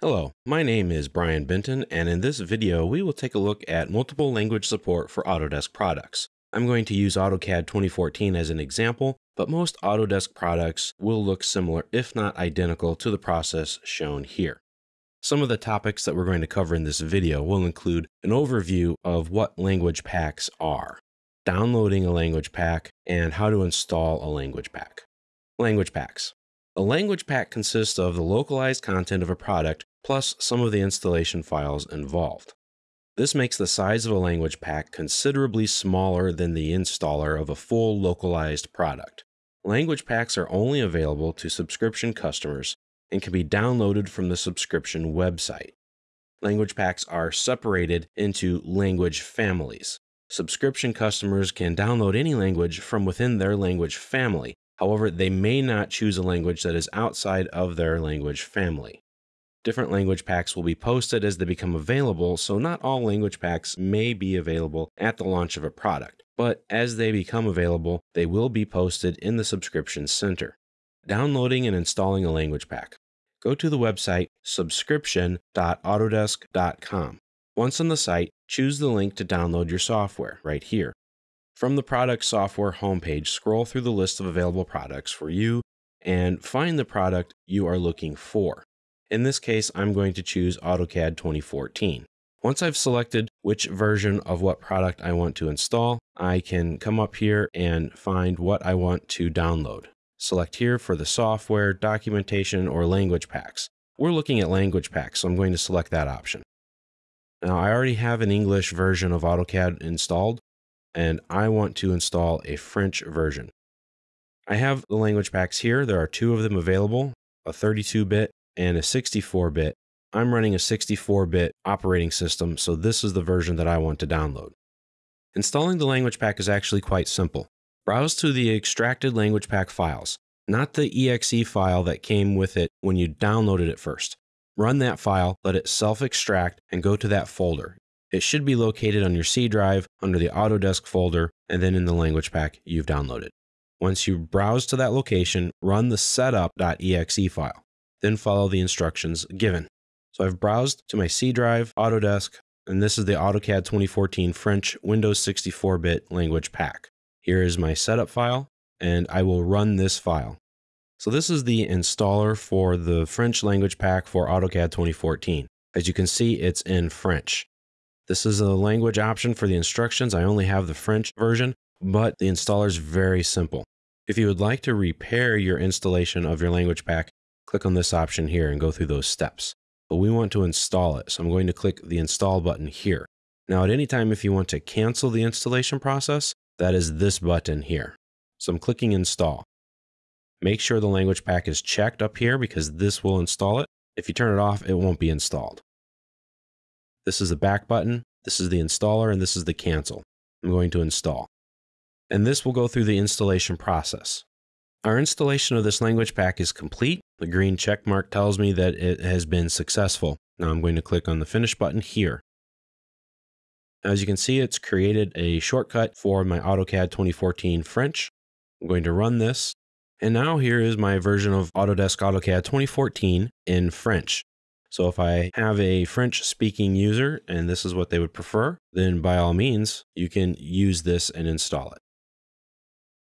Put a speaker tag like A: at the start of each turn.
A: Hello, my name is Brian Benton, and in this video we will take a look at multiple language support for Autodesk products. I'm going to use AutoCAD 2014 as an example, but most Autodesk products will look similar, if not identical, to the process shown here. Some of the topics that we're going to cover in this video will include an overview of what language packs are, downloading a language pack, and how to install a language pack. Language packs. A language pack consists of the localized content of a product plus some of the installation files involved. This makes the size of a language pack considerably smaller than the installer of a full localized product. Language packs are only available to subscription customers and can be downloaded from the subscription website. Language packs are separated into language families. Subscription customers can download any language from within their language family. However, they may not choose a language that is outside of their language family. Different language packs will be posted as they become available, so not all language packs may be available at the launch of a product, but as they become available, they will be posted in the subscription center. Downloading and installing a language pack. Go to the website subscription.autodesk.com. Once on the site, choose the link to download your software right here. From the product software homepage, scroll through the list of available products for you and find the product you are looking for. In this case, I'm going to choose AutoCAD 2014. Once I've selected which version of what product I want to install, I can come up here and find what I want to download. Select here for the software, documentation, or language packs. We're looking at language packs, so I'm going to select that option. Now, I already have an English version of AutoCAD installed, and I want to install a French version. I have the language packs here. There are two of them available, a 32-bit and a 64 bit. I'm running a 64 bit operating system, so this is the version that I want to download. Installing the language pack is actually quite simple. Browse to the extracted language pack files, not the exe file that came with it when you downloaded it first. Run that file, let it self extract, and go to that folder. It should be located on your C drive under the Autodesk folder and then in the language pack you've downloaded. Once you browse to that location, run the setup.exe file then follow the instructions given. So I've browsed to my C drive, Autodesk, and this is the AutoCAD 2014 French Windows 64-bit language pack. Here is my setup file, and I will run this file. So this is the installer for the French language pack for AutoCAD 2014. As you can see, it's in French. This is a language option for the instructions. I only have the French version, but the installer is very simple. If you would like to repair your installation of your language pack, click on this option here and go through those steps. But we want to install it, so I'm going to click the install button here. Now at any time if you want to cancel the installation process, that is this button here. So I'm clicking install. Make sure the language pack is checked up here because this will install it. If you turn it off, it won't be installed. This is the back button, this is the installer, and this is the cancel. I'm going to install. And this will go through the installation process. Our installation of this language pack is complete. The green check mark tells me that it has been successful. Now I'm going to click on the finish button here. As you can see, it's created a shortcut for my AutoCAD 2014 French. I'm going to run this. And now here is my version of Autodesk AutoCAD 2014 in French. So if I have a French speaking user and this is what they would prefer, then by all means, you can use this and install it.